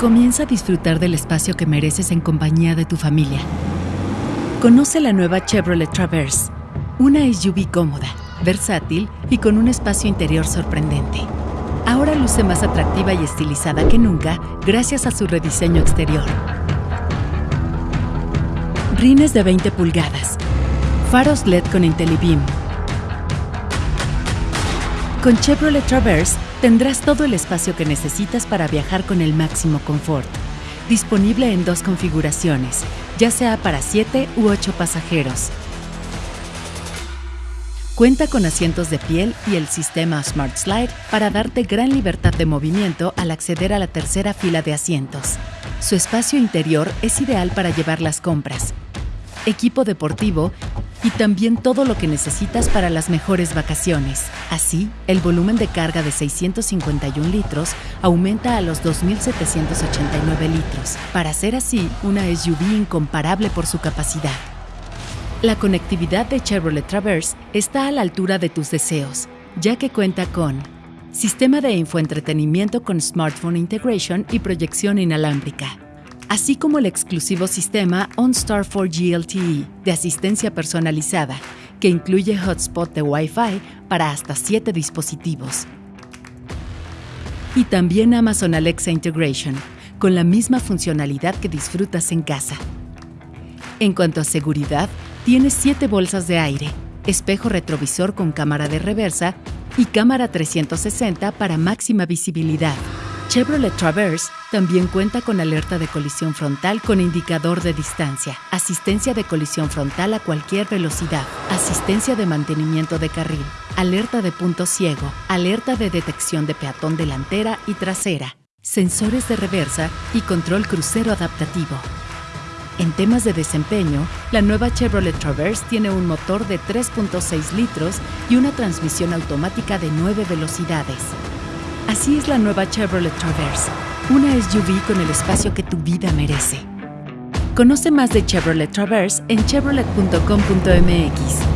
Comienza a disfrutar del espacio que mereces en compañía de tu familia. Conoce la nueva Chevrolet Traverse, una SUV cómoda, versátil y con un espacio interior sorprendente. Ahora luce más atractiva y estilizada que nunca gracias a su rediseño exterior. Rines de 20 pulgadas, faros LED con IntelliBeam. Con Chevrolet Traverse tendrás todo el espacio que necesitas para viajar con el máximo confort. Disponible en dos configuraciones, ya sea para 7 u 8 pasajeros. Cuenta con asientos de piel y el sistema Smart Slide para darte gran libertad de movimiento al acceder a la tercera fila de asientos. Su espacio interior es ideal para llevar las compras, equipo deportivo y también todo lo que necesitas para las mejores vacaciones. Así, el volumen de carga de 651 litros aumenta a los 2.789 litros, para ser así una SUV incomparable por su capacidad. La conectividad de Chevrolet Traverse está a la altura de tus deseos, ya que cuenta con sistema de infoentretenimiento con smartphone integration y proyección inalámbrica así como el exclusivo sistema OnStar 4G LTE de asistencia personalizada, que incluye hotspot de Wi-Fi para hasta 7 dispositivos. Y también Amazon Alexa Integration, con la misma funcionalidad que disfrutas en casa. En cuanto a seguridad, tiene 7 bolsas de aire, espejo retrovisor con cámara de reversa y cámara 360 para máxima visibilidad. Chevrolet Traverse también cuenta con alerta de colisión frontal con indicador de distancia, asistencia de colisión frontal a cualquier velocidad, asistencia de mantenimiento de carril, alerta de punto ciego, alerta de detección de peatón delantera y trasera, sensores de reversa y control crucero adaptativo. En temas de desempeño, la nueva Chevrolet Traverse tiene un motor de 3.6 litros y una transmisión automática de 9 velocidades. Así es la nueva Chevrolet Traverse, una SUV con el espacio que tu vida merece. Conoce más de Chevrolet Traverse en chevrolet.com.mx.